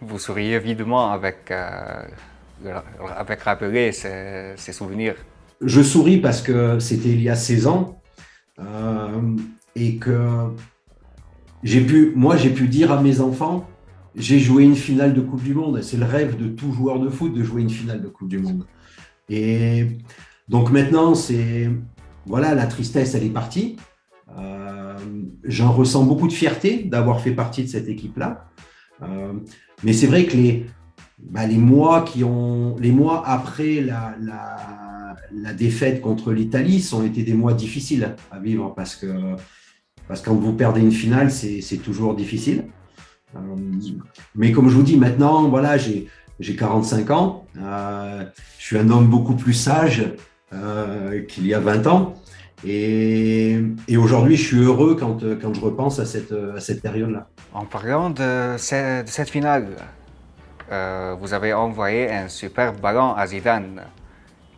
Vous souriez évidemment avec, euh, avec rappeler ces, souvenirs. Je souris parce que c'était il y a 16 ans euh, et que j'ai pu, moi j'ai pu dire à mes enfants, j'ai joué une finale de Coupe du Monde. C'est le rêve de tout joueur de foot de jouer une finale de Coupe du Monde. Et donc maintenant, c'est voilà, la tristesse, elle est partie. Euh, j'en ressens beaucoup de fierté d'avoir fait partie de cette équipe-là. Euh, mais c'est vrai que les, bah, les, mois qui ont, les mois après la, la, défaite contre l'Italie sont été des mois difficiles à vivre parce que, parce quand vous perdez une finale, c'est toujours difficile. Euh, mais comme je vous dis, maintenant, voilà, j'ai 45 ans. je suis un homme beaucoup plus sage qu'il y a 20 ans. Et, aujourd'hui, je suis heureux quand, quand je repense à cette, à cette période-là. En parlant de, cette, finale, euh, vous avez envoyé un super ballon à Zidane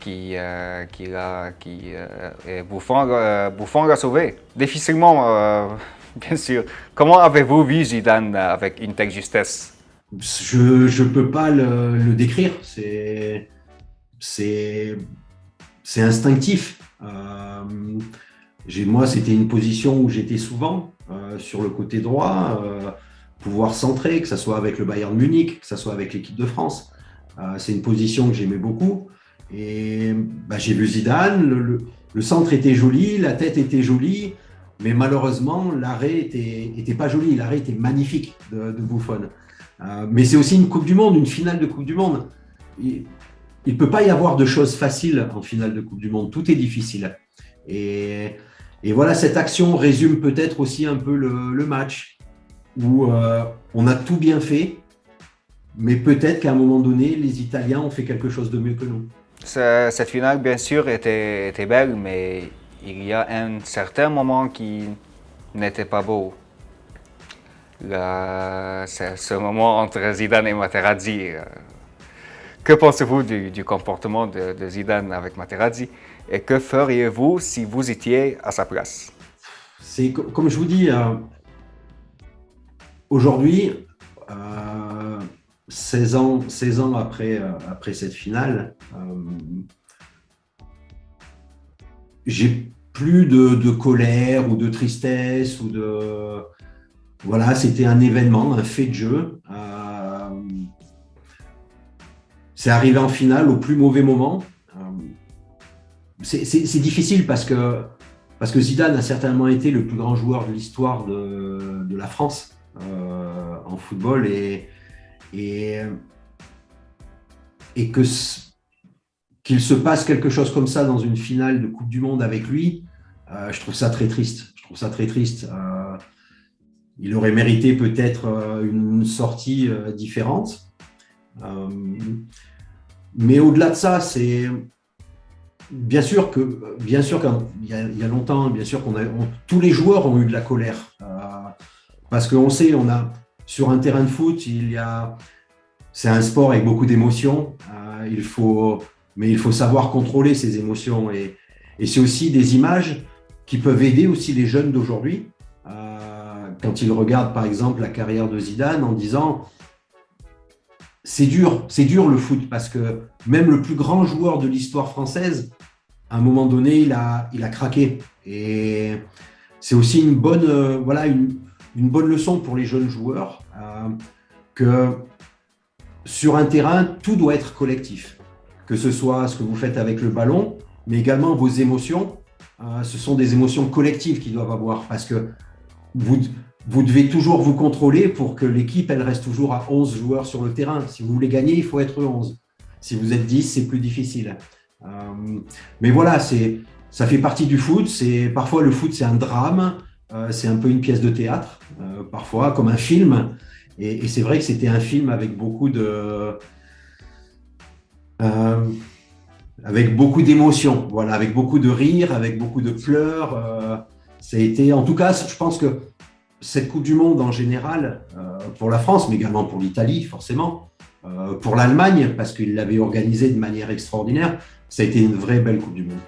qui, euh, qui, a, qui euh, Buffon, Buffon l'a sauvé. Difficilement, bien sûr. Comment avez-vous vu Zidane avec une telle justesse? Je ne peux pas le, le décrire. C'est instinctif. Euh, moi, c'était une position où j'étais souvent euh, sur le côté droit, euh, pouvoir centrer, que ce soit avec le Bayern Munich, que ce soit avec l'équipe de France. C'est une position que j'aimais beaucoup. Et bah, j'ai vu Zidane, le, centre était joli, la tête était jolie, mais malheureusement, l'arrêt était, pas joli. L'arrêt était magnifique de, de Buffon. mais c'est aussi une Coupe du Monde, une finale de Coupe du Monde. Il ne peut pas y avoir de choses faciles en finale de Coupe du Monde. Tout est difficile. Et, voilà, cette action résume peut-être aussi un peu le, match où euh, on a tout bien fait, mais peut-être qu'à un moment donné, les Italiens ont fait quelque chose de mieux que nous. Cette finale, bien sûr, était, belle, mais il y a un certain moment qui n'était pas beau. C'est ce moment entre Zidane et Materazzi. Euh, que pensez-vous du, comportement de, Zidane avec Materazzi et que feriez-vous si vous étiez à sa place? Comme je vous dis, euh, aujourd'hui, 16 euh, ans, 16 ans après, euh, après cette finale, j'ai plus de, de, colère ou de tristesse ou de voilà, c'était un événement, un fait de jeu. C'est arrivé en finale au plus mauvais moment. Euh, c'est difficile parce que, Zidane a certainement été le plus grand joueur de l'histoire de, la France euh, en football et, qu'il se passe quelque chose comme ça dans une finale de Coupe du Monde avec lui, euh, je trouve ça très triste. Je trouve ça très triste. il aurait mérité peut-être une sortie différente. Mais au-delà de ça, c'est bien sûr que, bien sûr qu'il y, y, a longtemps, bien sûr qu'on tous les joueurs ont eu de la colère euh, parce qu'on sait, on a sur un terrain de foot, il y a, c'est un sport avec beaucoup d'émotions. Euh, il faut, mais il faut savoir contrôler ces émotions et, et c'est aussi des images qui peuvent aider aussi les jeunes d'aujourd'hui euh, quand ils regardent par exemple la carrière de Zidane en disant c'est dur, c'est dur le foot parce que même le plus grand joueur de l'histoire française, à un moment donné, il a, craqué. Et c'est aussi une bonne, euh, une, bonne leçon pour les jeunes joueurs euh, que sur un terrain, tout doit être collectif. Que ce soit ce que vous faites avec le ballon, mais également vos émotions. Euh, ce sont des émotions collectives qui doivent avoir parce que vous, vous devez toujours vous contrôler pour que l'équipe elle reste toujours à 11 joueurs sur le terrain. Si vous voulez gagner, il faut être 11. Si vous êtes 10, c'est plus difficile. Euh, mais voilà, ça fait partie du foot. Parfois, le foot, c'est un drame. Euh, c'est un peu une pièce de théâtre, euh, parfois, comme un film. Et, c'est vrai que c'était un film avec beaucoup de... avec beaucoup d'émotions, voilà, avec beaucoup de rires, avec beaucoup de pleurs. ça a été, en tout cas, je pense que cette Coupe du Monde en général, euh, pour la France, mais également pour l'Italie, forcément, euh, pour l'Allemagne, parce qu'il l'avait organisée de manière extraordinaire, ça a été une vraie belle Coupe du Monde.